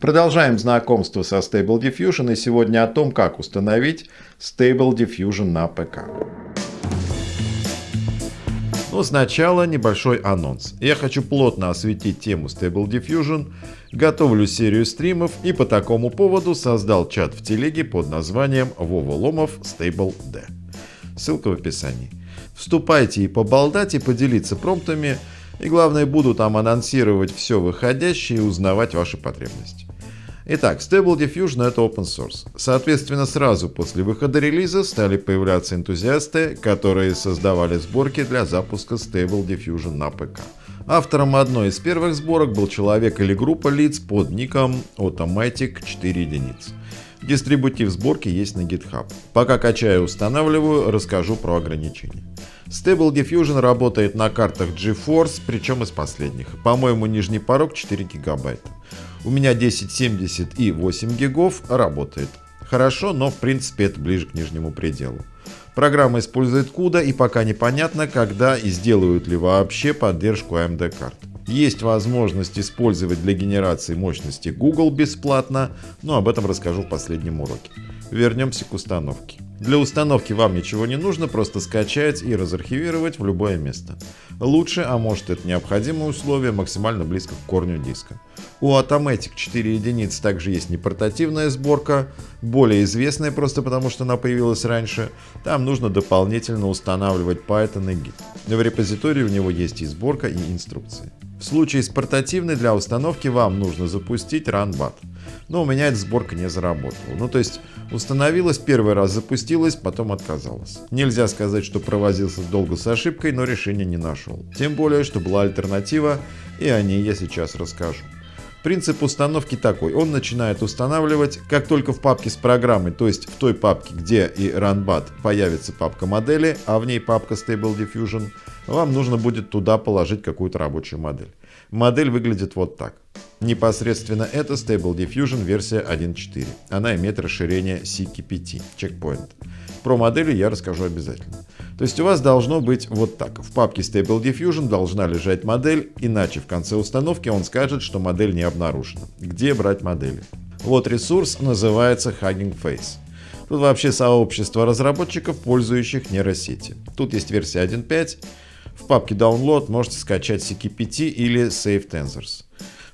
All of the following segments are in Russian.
Продолжаем знакомство со Stable Diffusion и сегодня о том, как установить Stable Diffusion на ПК. Но сначала небольшой анонс. Я хочу плотно осветить тему Stable Diffusion, готовлю серию стримов и по такому поводу создал чат в телеге под названием Вова Ломов Stable D. Ссылка в описании. Вступайте и поболтать и поделиться промптами, и главное буду там анонсировать все выходящее и узнавать ваши потребности. Итак, Stable Diffusion это open source. Соответственно, сразу после выхода релиза стали появляться энтузиасты, которые создавали сборки для запуска Stable Diffusion на ПК. Автором одной из первых сборок был человек или группа лиц под ником Automatic 4 единиц. Дистрибутив сборки есть на GitHub. Пока качаю и устанавливаю, расскажу про ограничения. Stable Diffusion работает на картах GeForce, причем из последних. По-моему, нижний порог 4 гигабайта. У меня 1070 и 8 гигов работает. Хорошо, но в принципе это ближе к нижнему пределу. Программа использует CUDA и пока непонятно, когда и сделают ли вообще поддержку AMD карт. Есть возможность использовать для генерации мощности Google бесплатно, но об этом расскажу в последнем уроке. Вернемся к установке. Для установки вам ничего не нужно, просто скачать и разархивировать в любое место. Лучше, а может это необходимое условие, максимально близко к корню диска. У Automatic 4 единиц также есть непортативная сборка, более известная просто потому, что она появилась раньше. Там нужно дополнительно устанавливать Python и Git. В репозитории у него есть и сборка, и инструкции. В случае с портативной для установки вам нужно запустить RunBat но у меня эта сборка не заработала. Ну то есть установилась, первый раз запустилась, потом отказалась. Нельзя сказать, что провозился долго с ошибкой, но решения не нашел. Тем более, что была альтернатива, и о ней я сейчас расскажу. Принцип установки такой. Он начинает устанавливать, как только в папке с программой, то есть в той папке, где и RunBat появится папка модели, а в ней папка Stable Diffusion, вам нужно будет туда положить какую-то рабочую модель. Модель выглядит вот так. Непосредственно это Stable Diffusion версия 1.4. Она имеет расширение CK5, checkpoint. Про модели я расскажу обязательно. То есть у вас должно быть вот так. В папке Stable Diffusion должна лежать модель, иначе в конце установки он скажет, что модель не обнаружена. Где брать модели? Вот ресурс называется Hugging Face. Тут вообще сообщество разработчиков, пользующих нейросети. Тут есть версия 1.5. В папке Download можете скачать CK5 или Save Tensors.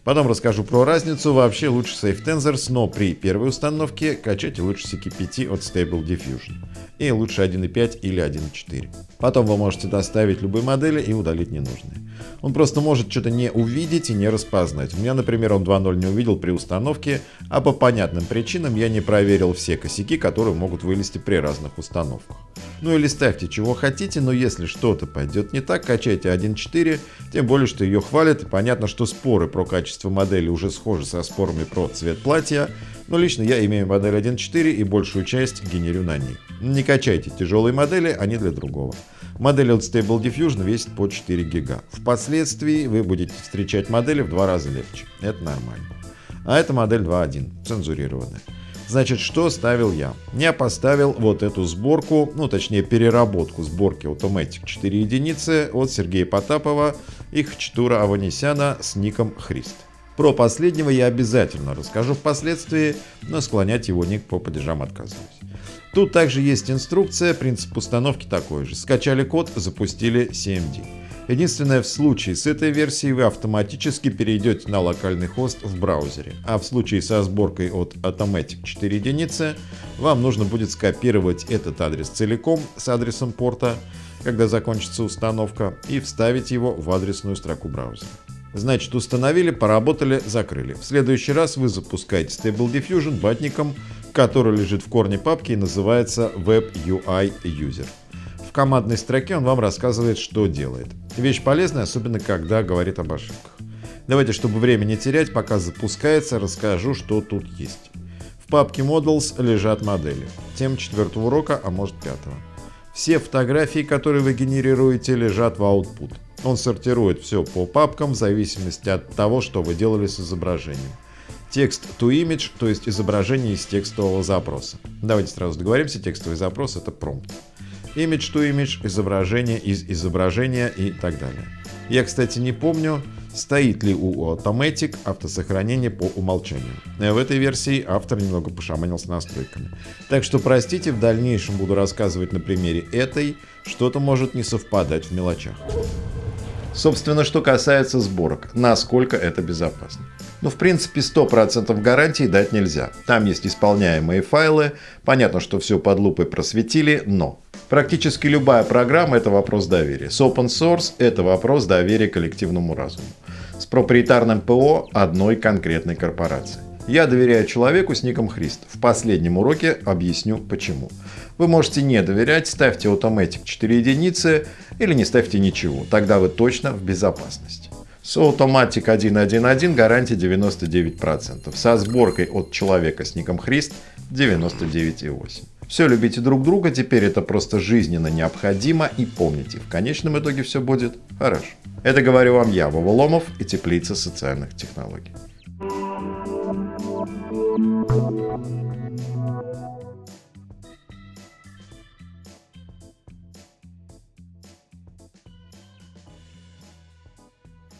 Потом расскажу про разницу. Вообще лучше Safe Tensors, но при первой установке качайте лучше CK5 от Stable Diffusion. И лучше 1.5 или 1.4. Потом вы можете доставить любые модели и удалить ненужные. Он просто может что-то не увидеть и не распознать. У меня, например, он 2.0 не увидел при установке, а по понятным причинам я не проверил все косяки, которые могут вылезти при разных установках. Ну или ставьте чего хотите, но если что-то пойдет не так, качайте 1.4, тем более, что ее хвалят, и понятно, что споры про качество модели уже схожи со спорами про цвет платья, но лично я имею модель 1.4 и большую часть генерю на ней. Не качайте тяжелые модели, они для другого. Модель от Stable Diffusion весит по 4 гига. Впоследствии вы будете встречать модели в два раза легче. Это нормально. А это модель 2.1, цензурированная. Значит, что ставил я? Я поставил вот эту сборку, ну точнее переработку сборки Automatic 4 единицы от Сергея Потапова и Хчтура Аванесяна с ником Христ. Про последнего я обязательно расскажу впоследствии, но склонять его ник по падежам отказываюсь. Тут также есть инструкция, принцип установки такой же. Скачали код, запустили CMD. Единственное, в случае с этой версией вы автоматически перейдете на локальный хост в браузере, а в случае со сборкой от Automatic 4 единицы вам нужно будет скопировать этот адрес целиком с адресом порта, когда закончится установка, и вставить его в адресную строку браузера. Значит, установили, поработали, закрыли. В следующий раз вы запускаете Stable Diffusion батником, который лежит в корне папки и называется Web UI User. В командной строке он вам рассказывает, что делает. Вещь полезная, особенно когда говорит об ошибках. Давайте, чтобы время не терять, пока запускается, расскажу, что тут есть. В папке Models лежат модели. Тема четвертого урока, а может пятого. Все фотографии, которые вы генерируете, лежат в output. Он сортирует все по папкам в зависимости от того, что вы делали с изображением. Текст to image, то есть изображение из текстового запроса. Давайте сразу договоримся, текстовый запрос это промпт. Image to image, изображение из изображения и так далее. Я, кстати, не помню, стоит ли у Automatic автосохранение по умолчанию. В этой версии автор немного пошаманил с настройками. Так что простите, в дальнейшем буду рассказывать на примере этой, что-то может не совпадать в мелочах. Собственно, что касается сборок, насколько это безопасно. Ну, в принципе, 100% гарантии дать нельзя. Там есть исполняемые файлы, понятно, что все под лупой просветили, но практически любая программа – это вопрос доверия. С open source – это вопрос доверия коллективному разуму. С проприетарным ПО одной конкретной корпорации. Я доверяю человеку с ником Христ. В последнем уроке объясню почему. Вы можете не доверять, ставьте Automatic 4 единицы или не ставьте ничего. Тогда вы точно в безопасности. С Automatic 1.1.1 гарантия 99%. Со сборкой от человека с ником Христ 99,8%. Все, любите друг друга, теперь это просто жизненно необходимо и помните, в конечном итоге все будет хорошо. Это говорю вам я, Вова Ломов и Теплица социальных технологий. Thank you.